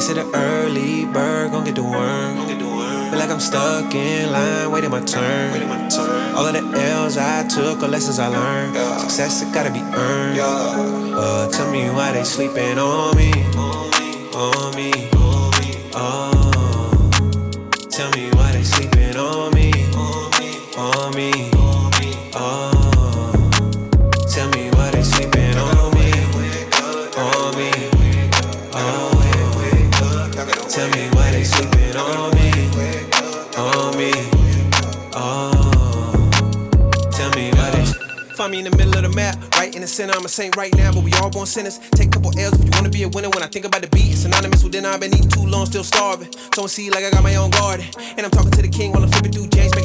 say the early bird gon' get the worm. Feel like I'm stuck in line, waiting my turn. All of the L's I took, or lessons I learned. Success, it gotta be earned. Uh, tell me why they sleeping on me. On me. Tell me why they sleeping on me. On me. Oh. Tell me why they. Find me in the middle of the map, right in the center. I'm a saint right now, but we all born sinners. Take a couple L's if you wanna be a winner. When I think about the beat, it's synonymous with dinner. I've been eating too long, still starving. Sowing seed like I got my own garden. And I'm talking to the king while I'm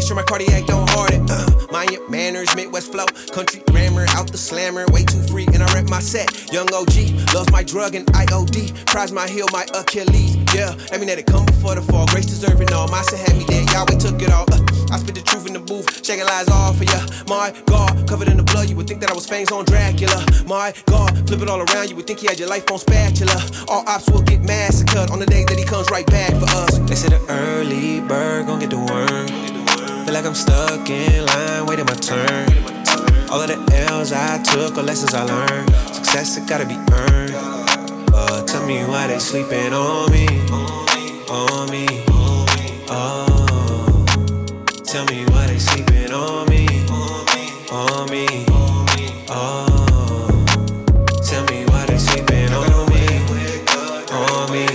sure my cardiac don't harden. Uh, your manners, Midwest flow, country grammar, out the slammer, way too free. And I rep my set. Young OG, loves my drug and IOD. Prize my heel, my Achilles. Yeah, let me let it come before the fall. Grace deserving all. My son had me there, Yahweh took it all. Uh, I spit the truth in the booth, shaking lies off for ya. My God, covered in the blood, you would think that I was fangs on Dracula. My God, flip it all around, you would think he had your life on spatula. All ops will get massacred on the day that he comes right back for us. They say the early bird gon' get the worm. Like I'm stuck in line, waiting my turn. All of the L's I took, or lessons I learned. Success, it gotta be earned. Uh, tell me why they sleeping on me. On me. Oh. Tell me why they sleeping on me. On me. Oh. Tell me why they sleeping on me. On me.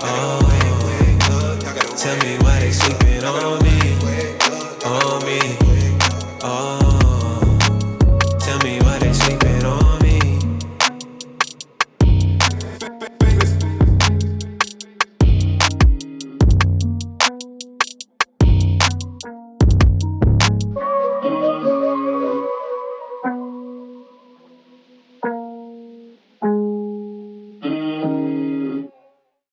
Oh. Tell me why on me.